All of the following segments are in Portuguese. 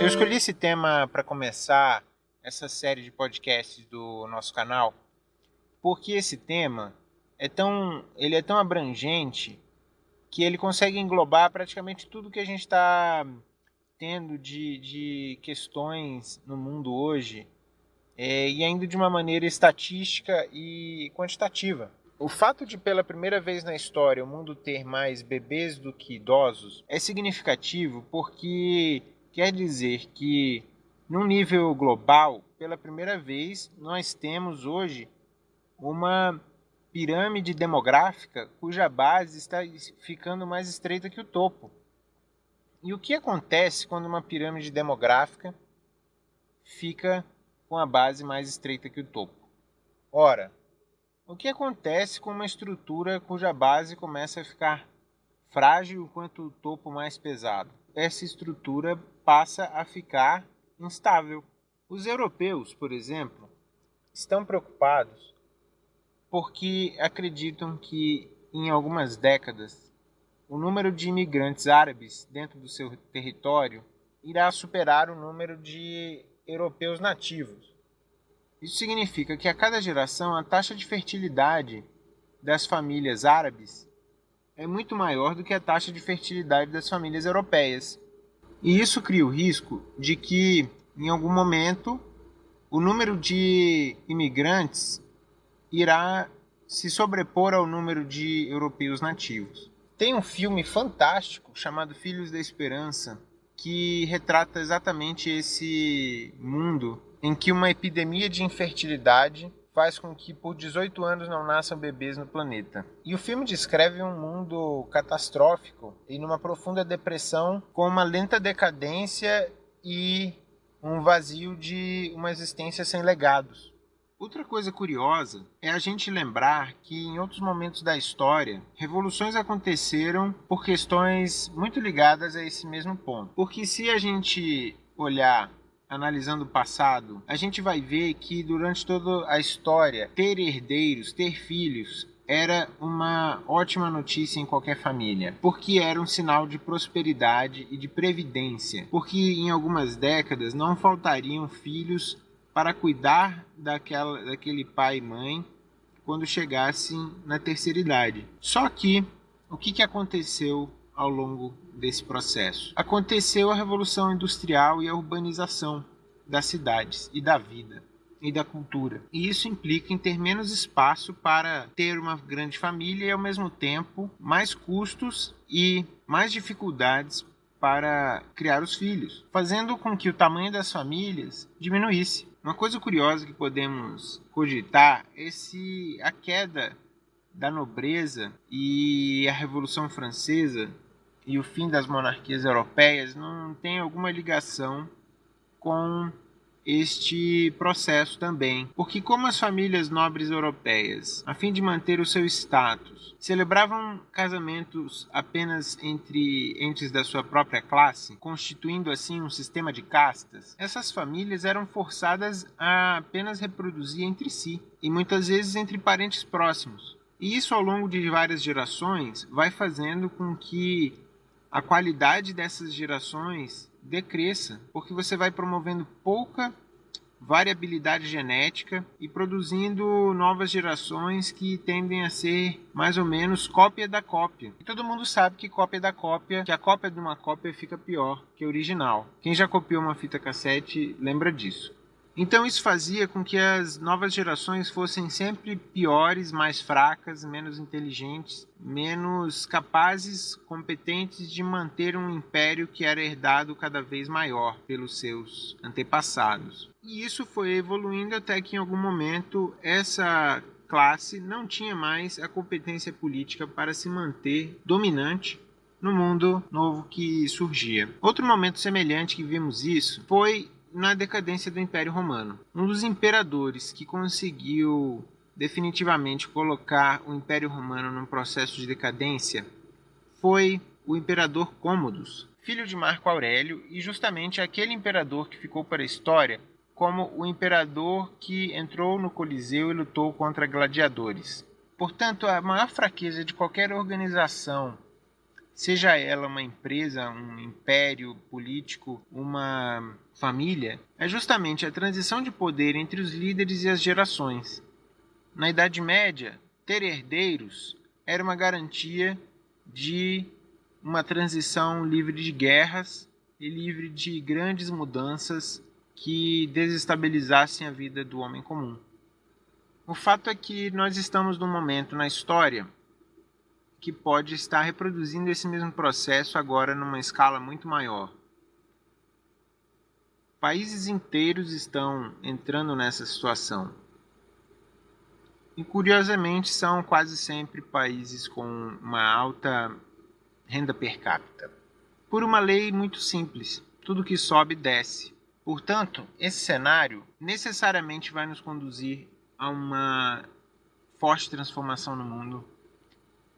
Eu escolhi esse tema para começar essa série de podcasts do nosso canal, porque esse tema é tão, ele é tão abrangente que ele consegue englobar praticamente tudo que a gente está tendo de, de questões no mundo hoje é, e ainda de uma maneira estatística e quantitativa. O fato de, pela primeira vez na história, o mundo ter mais bebês do que idosos é significativo porque quer dizer que, num nível global, pela primeira vez, nós temos hoje uma pirâmide demográfica cuja base está ficando mais estreita que o topo. E o que acontece quando uma pirâmide demográfica fica com a base mais estreita que o topo? Ora, o que acontece com uma estrutura cuja base começa a ficar frágil quanto o topo mais pesado? Essa estrutura passa a ficar instável. Os europeus, por exemplo, estão preocupados porque acreditam que em algumas décadas o número de imigrantes árabes dentro do seu território irá superar o número de europeus nativos. Isso significa que a cada geração a taxa de fertilidade das famílias árabes é muito maior do que a taxa de fertilidade das famílias europeias. E isso cria o risco de que, em algum momento, o número de imigrantes irá se sobrepor ao número de europeus nativos. Tem um filme fantástico chamado Filhos da Esperança que retrata exatamente esse mundo em que uma epidemia de infertilidade faz com que por 18 anos não nasçam bebês no planeta. E o filme descreve um mundo catastrófico e numa profunda depressão com uma lenta decadência e um vazio de uma existência sem legados. Outra coisa curiosa é a gente lembrar que em outros momentos da história, revoluções aconteceram por questões muito ligadas a esse mesmo ponto. Porque se a gente olhar analisando o passado, a gente vai ver que durante toda a história, ter herdeiros, ter filhos, era uma ótima notícia em qualquer família, porque era um sinal de prosperidade e de previdência, porque em algumas décadas não faltariam filhos para cuidar daquela, daquele pai e mãe quando chegassem na terceira idade. Só que o que, que aconteceu ao longo desse processo? Aconteceu a revolução industrial e a urbanização das cidades e da vida e da cultura. E isso implica em ter menos espaço para ter uma grande família e ao mesmo tempo mais custos e mais dificuldades para criar os filhos, fazendo com que o tamanho das famílias diminuísse. Uma coisa curiosa que podemos cogitar é se a queda da nobreza e a Revolução Francesa e o fim das monarquias europeias não tem alguma ligação com este processo também, porque como as famílias nobres europeias, a fim de manter o seu status, celebravam casamentos apenas entre entes da sua própria classe, constituindo assim um sistema de castas, essas famílias eram forçadas a apenas reproduzir entre si e muitas vezes entre parentes próximos. E isso ao longo de várias gerações vai fazendo com que a qualidade dessas gerações decresça, porque você vai promovendo pouca variabilidade genética e produzindo novas gerações que tendem a ser mais ou menos cópia da cópia. E todo mundo sabe que cópia da cópia, que a cópia de uma cópia fica pior que a original. Quem já copiou uma fita cassete lembra disso. Então isso fazia com que as novas gerações fossem sempre piores, mais fracas, menos inteligentes, menos capazes, competentes de manter um império que era herdado cada vez maior pelos seus antepassados. E isso foi evoluindo até que em algum momento essa classe não tinha mais a competência política para se manter dominante no mundo novo que surgia. Outro momento semelhante que vimos isso foi na decadência do Império Romano. Um dos imperadores que conseguiu definitivamente colocar o Império Romano num processo de decadência foi o imperador Cômodos, filho de Marco Aurélio e justamente aquele imperador que ficou para a história como o imperador que entrou no Coliseu e lutou contra gladiadores. Portanto, a maior fraqueza de qualquer organização, seja ela uma empresa, um império político, uma família, é justamente a transição de poder entre os líderes e as gerações. Na Idade Média, ter herdeiros era uma garantia de uma transição livre de guerras e livre de grandes mudanças que desestabilizassem a vida do homem comum. O fato é que nós estamos num momento na história que pode estar reproduzindo esse mesmo processo agora numa escala muito maior. Países inteiros estão entrando nessa situação. E curiosamente são quase sempre países com uma alta renda per capita. Por uma lei muito simples: tudo que sobe desce. Portanto, esse cenário necessariamente vai nos conduzir a uma forte transformação no mundo,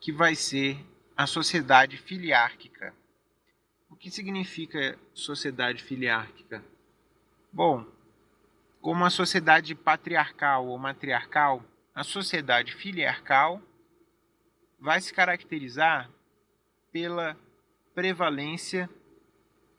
que vai ser a sociedade filiárquica. O que significa sociedade filiárquica? Bom, como a sociedade patriarcal ou matriarcal, a sociedade filiarcal vai se caracterizar pela prevalência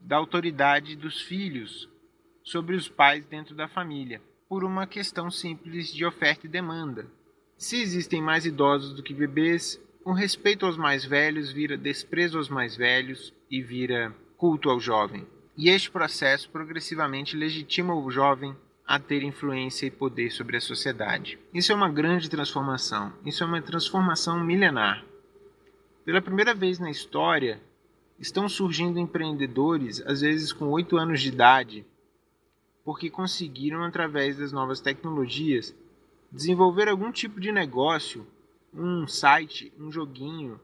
da autoridade dos filhos sobre os pais dentro da família, por uma questão simples de oferta e demanda. Se existem mais idosos do que bebês, o respeito aos mais velhos vira desprezo aos mais velhos e vira culto ao jovem. E este processo progressivamente legitima o jovem a ter influência e poder sobre a sociedade. Isso é uma grande transformação. Isso é uma transformação milenar. Pela primeira vez na história, estão surgindo empreendedores, às vezes com 8 anos de idade, porque conseguiram, através das novas tecnologias, desenvolver algum tipo de negócio, um site, um joguinho,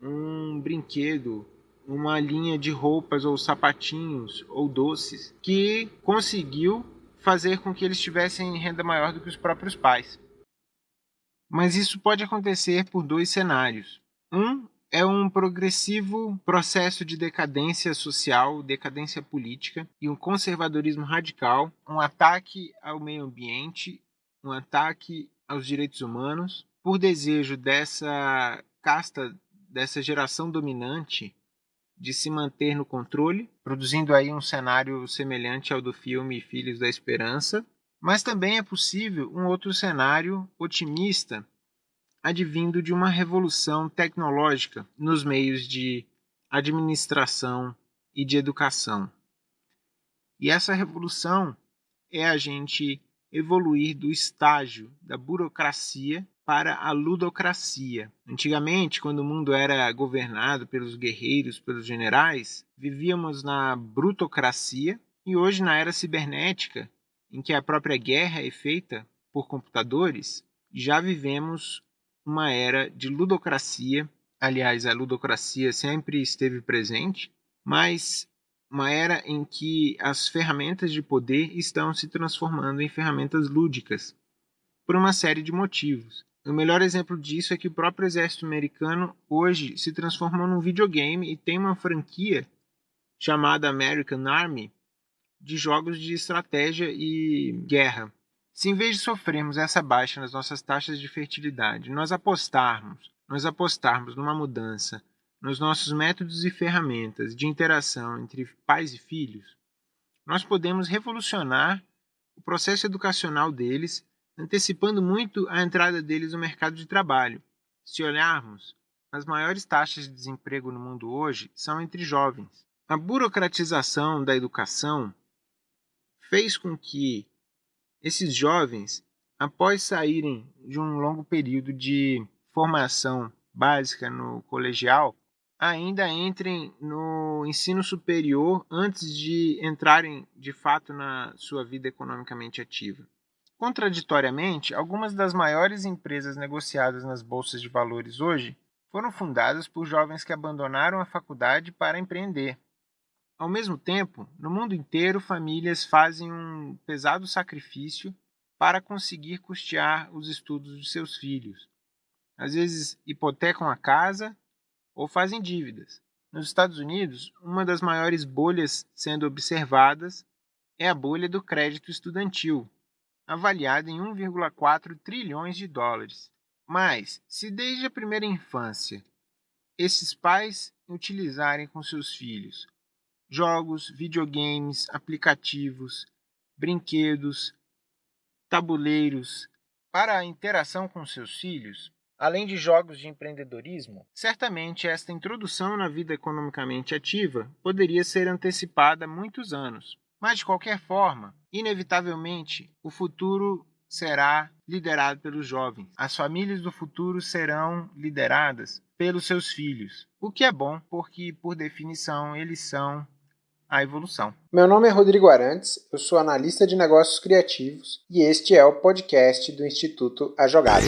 um brinquedo, uma linha de roupas ou sapatinhos ou doces que conseguiu fazer com que eles tivessem renda maior do que os próprios pais. Mas isso pode acontecer por dois cenários. Um é um progressivo processo de decadência social, decadência política e um conservadorismo radical, um ataque ao meio ambiente, um ataque aos direitos humanos, por desejo dessa casta, dessa geração dominante de se manter no controle, produzindo aí um cenário semelhante ao do filme Filhos da Esperança, mas também é possível um outro cenário otimista advindo de uma revolução tecnológica nos meios de administração e de educação. E essa revolução é a gente evoluir do estágio da burocracia para a ludocracia. Antigamente, quando o mundo era governado pelos guerreiros, pelos generais, vivíamos na brutocracia e hoje na era cibernética, em que a própria guerra é feita por computadores, já vivemos uma era de ludocracia. Aliás, a ludocracia sempre esteve presente, mas uma era em que as ferramentas de poder estão se transformando em ferramentas lúdicas, por uma série de motivos. O melhor exemplo disso é que o próprio exército americano hoje se transformou num videogame e tem uma franquia chamada American Army de jogos de estratégia e guerra. Se em vez de sofrermos essa baixa nas nossas taxas de fertilidade, nós apostarmos, nós apostarmos numa mudança nos nossos métodos e ferramentas de interação entre pais e filhos, nós podemos revolucionar o processo educacional deles, antecipando muito a entrada deles no mercado de trabalho. Se olharmos, as maiores taxas de desemprego no mundo hoje são entre jovens. A burocratização da educação fez com que esses jovens, após saírem de um longo período de formação básica no colegial, ainda entrem no ensino superior antes de entrarem de fato na sua vida economicamente ativa. Contraditoriamente, algumas das maiores empresas negociadas nas bolsas de valores hoje foram fundadas por jovens que abandonaram a faculdade para empreender. Ao mesmo tempo, no mundo inteiro, famílias fazem um pesado sacrifício para conseguir custear os estudos de seus filhos. Às vezes, hipotecam a casa ou fazem dívidas. Nos Estados Unidos, uma das maiores bolhas sendo observadas é a bolha do crédito estudantil, avaliada em 1,4 trilhões de dólares. Mas, se desde a primeira infância esses pais utilizarem com seus filhos jogos, videogames, aplicativos, brinquedos, tabuleiros para a interação com seus filhos, além de jogos de empreendedorismo, certamente esta introdução na vida economicamente ativa poderia ser antecipada há muitos anos. Mas, de qualquer forma, inevitavelmente, o futuro será liderado pelos jovens. As famílias do futuro serão lideradas pelos seus filhos, o que é bom porque, por definição, eles são a evolução. Meu nome é Rodrigo Arantes, eu sou analista de negócios criativos e este é o podcast do Instituto A Jogada.